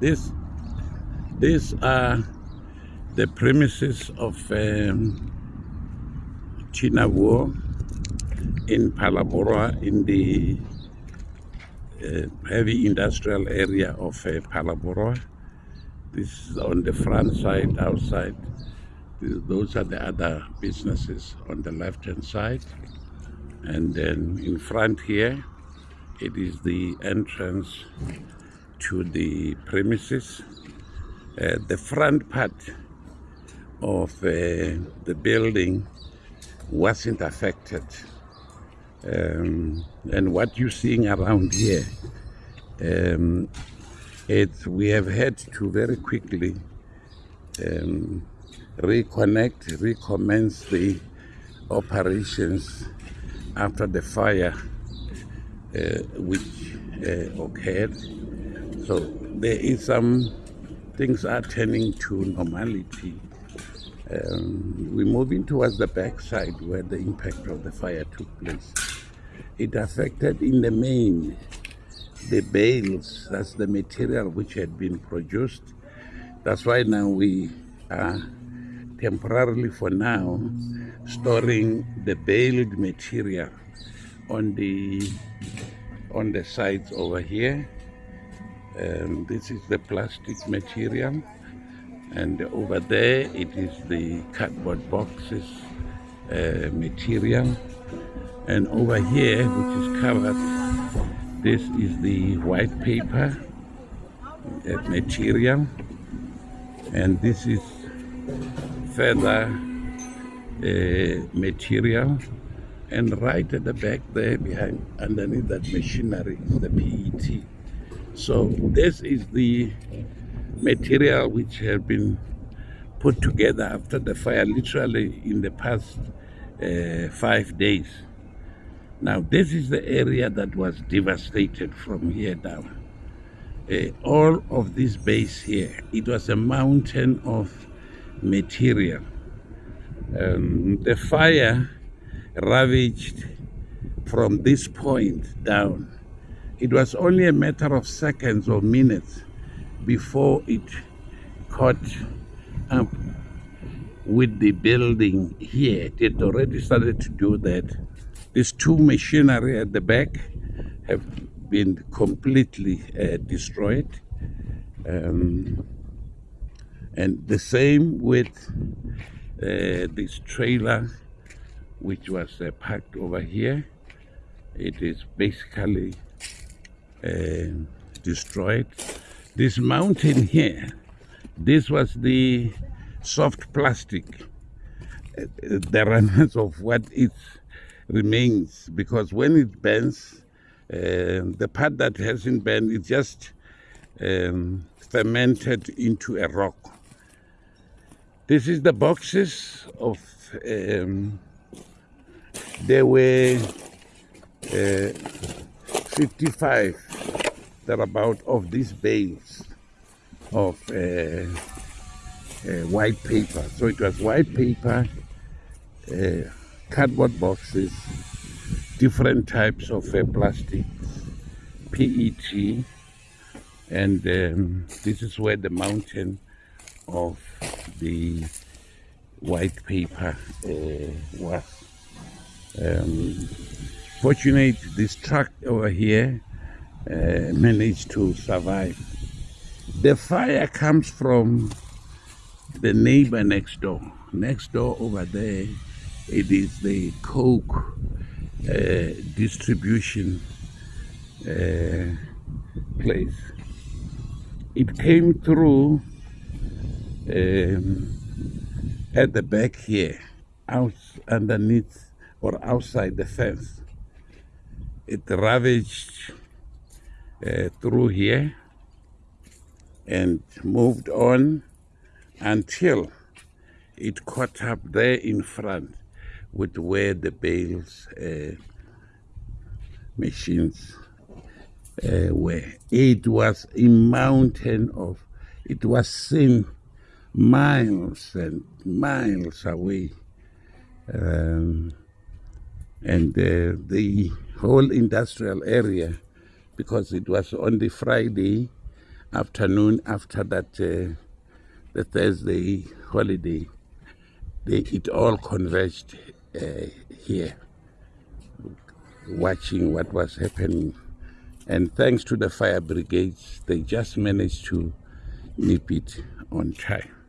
This, these are the premises of um, Chinawuo in Palabora in the uh, heavy industrial area of uh, Palabora. This is on the front side, outside. Those are the other businesses on the left hand side. And then in front here, it is the entrance to the premises. Uh, the front part of uh, the building wasn't affected. Um, and what you're seeing around here, um, it, we have had to very quickly um, reconnect, recommence the operations after the fire uh, which uh, occurred. So there is some things are turning to normality. Um, we're moving towards the backside where the impact of the fire took place. It affected in the main the bales, that's the material which had been produced. That's why now we are temporarily for now storing the baled material on the on the sides over here um, this is the plastic material and over there it is the cardboard boxes uh, material. And over here which is covered this is the white paper uh, material. And this is feather uh, material. And right at the back there behind underneath that machinery is the PET so this is the material which has been put together after the fire literally in the past uh, five days. Now this is the area that was devastated from here down. Uh, all of this base here it was a mountain of material. Um, the fire ravaged from this point down. It was only a matter of seconds or minutes before it caught up with the building here. It had already started to do that. These two machinery at the back have been completely uh, destroyed. Um, and the same with uh, this trailer which was uh, parked over here. It is basically uh, destroyed. This mountain here, this was the soft plastic, uh, the remnants of what it remains, because when it bends, uh, the part that hasn't bent, it just um, fermented into a rock. This is the boxes of um, there were uh, 55 thereabout of these bales of uh, uh, white paper. So it was white paper, uh, cardboard boxes, different types of uh, plastics, PET, and um, this is where the mountain of the white paper uh, was. Um, fortunate this truck over here uh, managed to survive. The fire comes from the neighbor next door. Next door over there, it is the Coke uh, distribution uh, place. It came through um, at the back here, out underneath or outside the fence. It ravaged uh, through here and moved on until it caught up there in front with where the bales uh, machines uh, were. It was a mountain of, it was seen miles and miles away. Um, and uh, the whole industrial area because it was on the Friday afternoon after that uh, the Thursday holiday, they, it all converged uh, here, watching what was happening. And thanks to the fire brigades, they just managed to nip it on time.